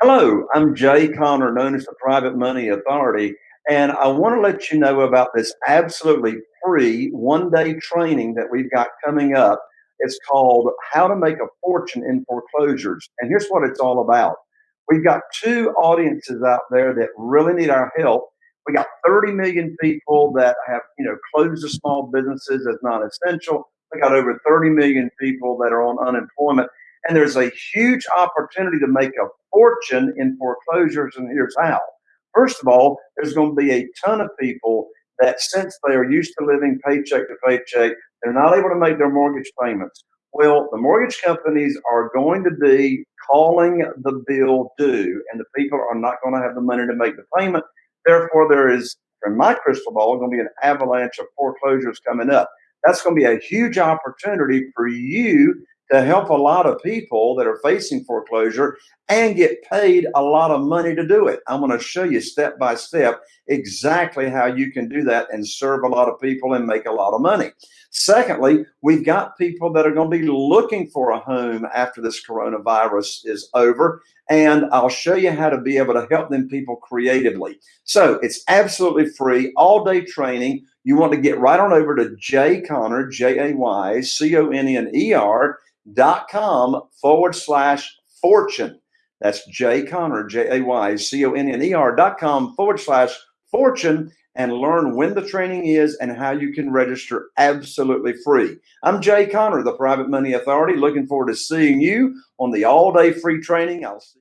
Hello, I'm Jay Conner, known as the Private Money Authority, and I want to let you know about this absolutely free one day training that we've got coming up. It's called How to Make a Fortune in Foreclosures. And here's what it's all about we've got two audiences out there that really need our help. We got 30 million people that have, you know, closed their small businesses as non-essential. We got over 30 million people that are on unemployment. And there's a huge opportunity to make a fortune in foreclosures. And here's how. First of all, there's going to be a ton of people that since they are used to living paycheck to paycheck, they're not able to make their mortgage payments. Well, the mortgage companies are going to be calling the bill due, and the people are not going to have the money to make the payment. Therefore, there is, in my crystal ball, going to be an avalanche of foreclosures coming up. That's going to be a huge opportunity for you to help a lot of people that are facing foreclosure and get paid a lot of money to do it. I'm going to show you step by step exactly how you can do that and serve a lot of people and make a lot of money. Secondly, we've got people that are going to be looking for a home after this coronavirus is over. And I'll show you how to be able to help them people creatively. So it's absolutely free, all day training. You want to get right on over to Jay Conner, J A Y C O N N E R dot com forward slash fortune. That's Jay Conner, J A Y C O N N E R dot com forward slash fortune and learn when the training is and how you can register absolutely free. I'm Jay Conner, the Private Money Authority. Looking forward to seeing you on the all day free training. I'll see